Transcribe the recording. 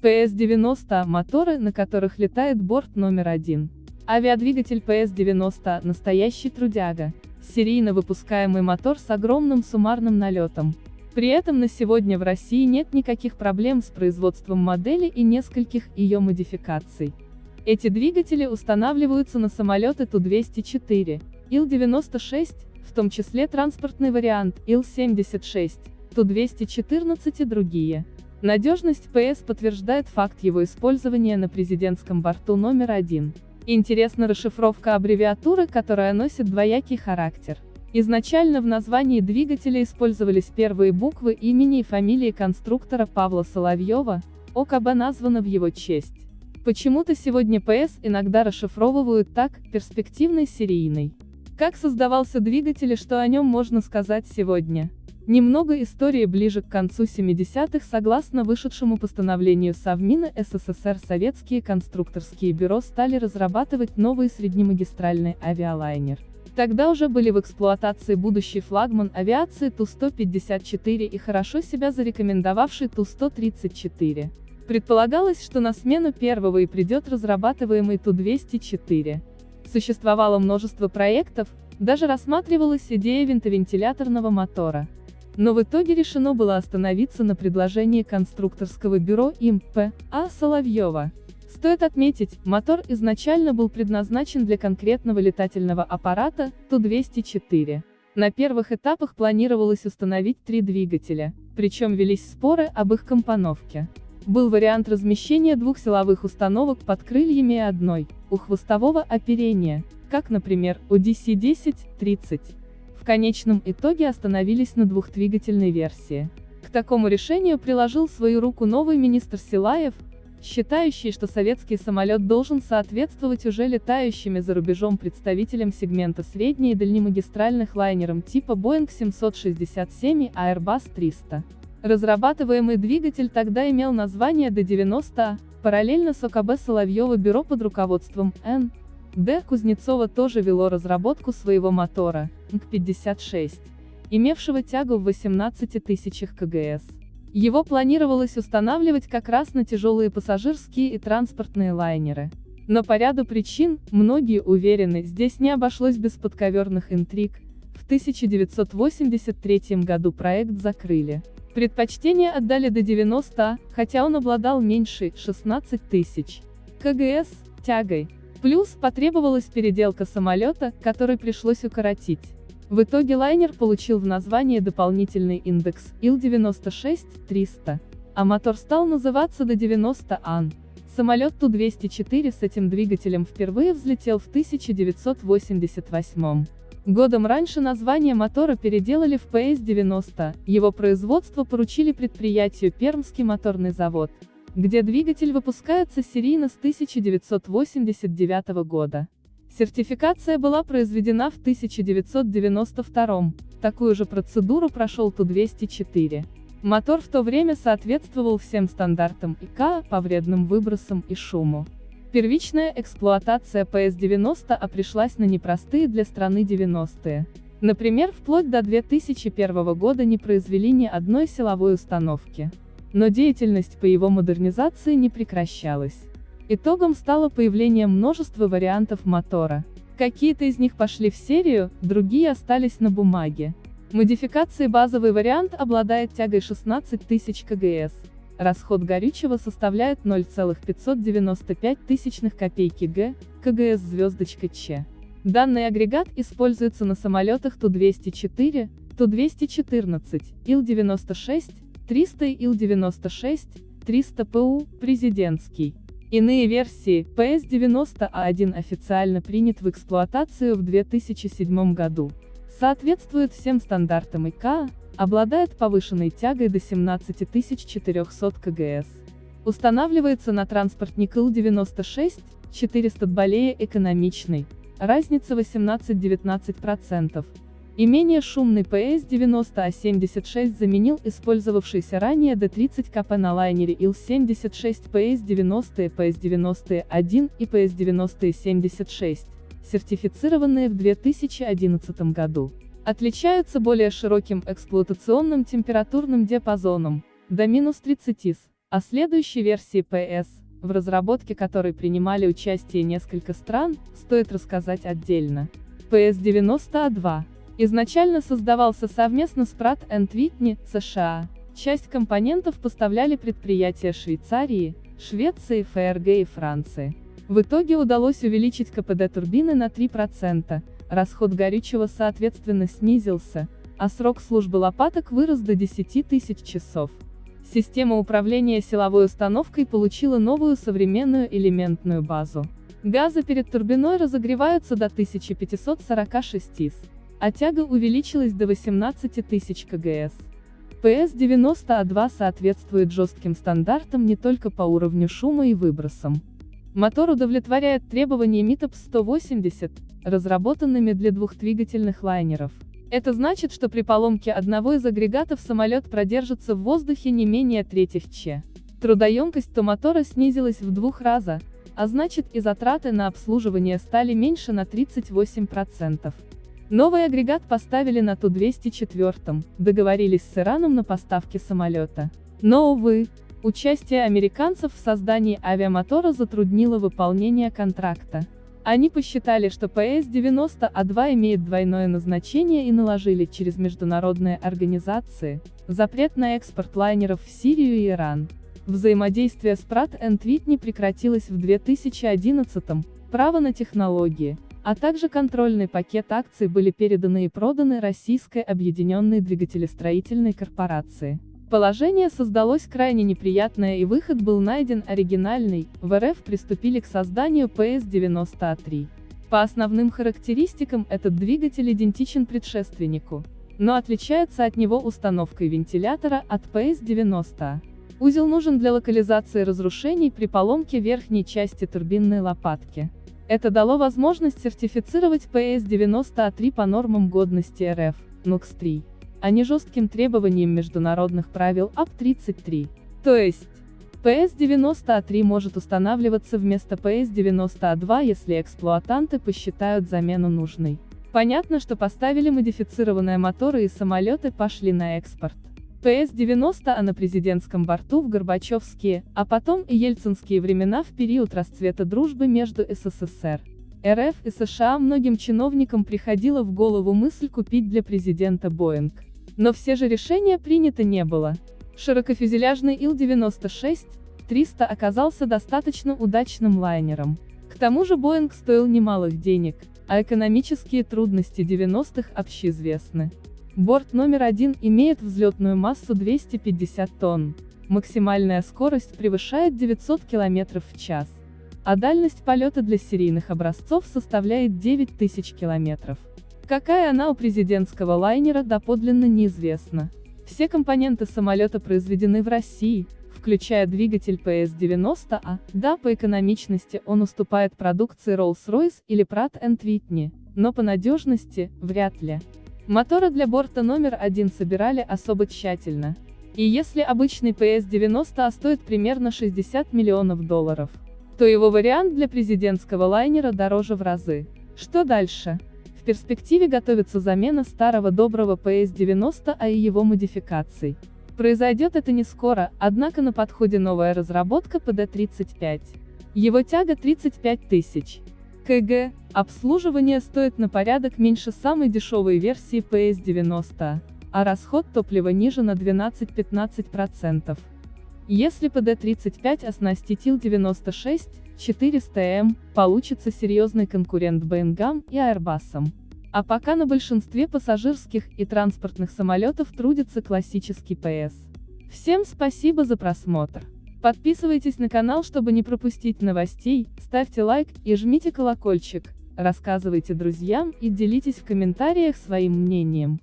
PS-90 – моторы, на которых летает борт номер один. Авиадвигатель PS-90 – настоящий трудяга. Серийно выпускаемый мотор с огромным суммарным налетом. При этом на сегодня в России нет никаких проблем с производством модели и нескольких ее модификаций. Эти двигатели устанавливаются на самолеты Ту-204, Ил-96, в том числе транспортный вариант Ил-76, Ту-214 и другие. Надежность ПС подтверждает факт его использования на президентском борту номер один. Интересна расшифровка аббревиатуры, которая носит двоякий характер. Изначально в названии двигателя использовались первые буквы имени и фамилии конструктора Павла Соловьева, ОКБ названо в его честь. Почему-то сегодня ПС иногда расшифровывают так, перспективный серийный. Как создавался двигатель и что о нем можно сказать сегодня? Немного истории ближе к концу 70-х согласно вышедшему постановлению Совмина СССР советские конструкторские бюро стали разрабатывать новый среднемагистральный авиалайнер. Тогда уже были в эксплуатации будущий флагман авиации Ту-154 и хорошо себя зарекомендовавший Ту-134. Предполагалось, что на смену первого и придет разрабатываемый Ту-204. Существовало множество проектов, даже рассматривалась идея винтовентиляторного мотора. Но в итоге решено было остановиться на предложении конструкторского бюро им П. А. Соловьева. Стоит отметить, мотор изначально был предназначен для конкретного летательного аппарата Ту-204. На первых этапах планировалось установить три двигателя, причем велись споры об их компоновке. Был вариант размещения двух силовых установок под крыльями и одной, у хвостового оперения, как, например, у DC-10-30 конечном итоге остановились на двухдвигательной версии. К такому решению приложил свою руку новый министр Силаев, считающий, что советский самолет должен соответствовать уже летающими за рубежом представителям сегмента средней и дальнемагистральных лайнерам типа Boeing 767 и Airbus 300. Разрабатываемый двигатель тогда имел название D-90, параллельно с ОКБ Соловьева бюро под руководством Н. Д. Кузнецова тоже вело разработку своего мотора, НК-56, имевшего тягу в 18 тысячах КГС. Его планировалось устанавливать как раз на тяжелые пассажирские и транспортные лайнеры. Но по ряду причин, многие уверены, здесь не обошлось без подковерных интриг, в 1983 году проект закрыли. Предпочтение отдали до 90, хотя он обладал меньшей, 16 тысяч. КГС, тягой, Плюс, потребовалась переделка самолета, который пришлось укоротить. В итоге лайнер получил в название дополнительный индекс Ил-96-300, а мотор стал называться Д-90АН. Самолет Ту-204 с этим двигателем впервые взлетел в 1988 Годом раньше название мотора переделали в ПС-90, его производство поручили предприятию Пермский моторный завод где двигатель выпускается серийно с 1989 года. Сертификация была произведена в 1992 такую же процедуру прошел Ту-204. Мотор в то время соответствовал всем стандартам ИКА по вредным выбросам и шуму. Первичная эксплуатация ПС-90А пришлась на непростые для страны 90-е. Например, вплоть до 2001 года не произвели ни одной силовой установки. Но деятельность по его модернизации не прекращалась. Итогом стало появление множества вариантов мотора. Какие-то из них пошли в серию, другие остались на бумаге. Модификации базовый вариант обладает тягой 16 тысяч КГС. Расход горючего составляет 0,595 тысячных копейки Г, КГС звездочка Ч. Данный агрегат используется на самолетах Ту-204, Ту-214, Ил-96, 300 Ил-96, 300 ПУ, президентский. Иные версии, ПС-90А1 официально принят в эксплуатацию в 2007 году. Соответствует всем стандартам ИКА, обладает повышенной тягой до 17400 КГС. Устанавливается на транспортник Ил-96, 400 более экономичный, разница 18-19%. И менее шумный PS-90А76 заменил использовавшийся ранее D30 КП на лайнере Ил-76 PS-90 и PS-90-1 и PS-90-76, сертифицированные в 2011 году. Отличаются более широким эксплуатационным температурным диапазоном, до минус 30 с. О следующей версии PS, в разработке которой принимали участие несколько стран, стоит рассказать отдельно. PS-90A2 изначально создавался совместно с Pratt Whitney, США. Часть компонентов поставляли предприятия Швейцарии, Швеции, ФРГ и Франции. В итоге удалось увеличить КПД турбины на 3%, расход горючего соответственно снизился, а срок службы лопаток вырос до 10 тысяч часов. Система управления силовой установкой получила новую современную элементную базу. Газы перед турбиной разогреваются до 1546 с, а тяга увеличилась до 18 тысяч кгс. PS-90A2 соответствует жестким стандартам не только по уровню шума и выбросам. Мотор удовлетворяет требования MITOP 180, разработанными для двухдвигательных лайнеров. Это значит, что при поломке одного из агрегатов самолет продержится в воздухе не менее третьих ч. Трудоемкость то мотора снизилась в двух раза, а значит и затраты на обслуживание стали меньше на 38%. Новый агрегат поставили на Ту-204, договорились с Ираном на поставки самолета. Но, увы, участие американцев в создании авиамотора затруднило выполнение контракта. Они посчитали, что ПС-90А2 имеет двойное назначение и наложили через международные организации запрет на экспорт лайнеров в Сирию и Иран. Взаимодействие с Pratt Whitney прекратилось в 2011 право на технологии, а также контрольный пакет акций были переданы и проданы Российской объединенной двигателестроительной корпорации. Положение создалось крайне неприятное и выход был найден оригинальный, в РФ приступили к созданию PS-90A3. По основным характеристикам этот двигатель идентичен предшественнику, но отличается от него установкой вентилятора от PS-90. Узел нужен для локализации разрушений при поломке верхней части турбинной лопатки. Это дало возможность сертифицировать PS-90A3 по нормам годности РФ, NUX-3 а не жестким требованиям международных правил АП-33. То есть, PS-90A3 может устанавливаться вместо PS-90A2, если эксплуатанты посчитают замену нужной. Понятно, что поставили модифицированные моторы и самолеты пошли на экспорт. ПС-90А на президентском борту в Горбачевские, а потом и ельцинские времена в период расцвета дружбы между СССР, РФ и США многим чиновникам приходила в голову мысль купить для президента Боинг. Но все же решения принято не было. Широкофюзеляжный Ил-96-300 оказался достаточно удачным лайнером. К тому же Боинг стоил немалых денег, а экономические трудности 90-х общеизвестны. Борт номер один имеет взлетную массу 250 тонн. Максимальная скорость превышает 900 км в час. А дальность полета для серийных образцов составляет 9000 километров. Какая она у президентского лайнера доподлинно неизвестно. Все компоненты самолета произведены в России, включая двигатель PS-90А, да, по экономичности он уступает продукции Rolls-Royce или Pratt Whitney, но по надежности, вряд ли. Моторы для борта номер один собирали особо тщательно. И если обычный PS-90А стоит примерно 60 миллионов долларов, то его вариант для президентского лайнера дороже в разы. Что дальше? перспективе готовится замена старого доброго PS-90, а и его модификаций. Произойдет это не скоро, однако на подходе новая разработка PD-35. Его тяга 35 тысяч кг, обслуживание стоит на порядок меньше самой дешевой версии PS-90, а расход топлива ниже на 12-15%. Если PD-35 оснастить Ил-96, 400М, получится серьезный конкурент Боингам и Airbus. А пока на большинстве пассажирских и транспортных самолетов трудится классический ПС. Всем спасибо за просмотр. Подписывайтесь на канал, чтобы не пропустить новостей, ставьте лайк и жмите колокольчик, рассказывайте друзьям и делитесь в комментариях своим мнением.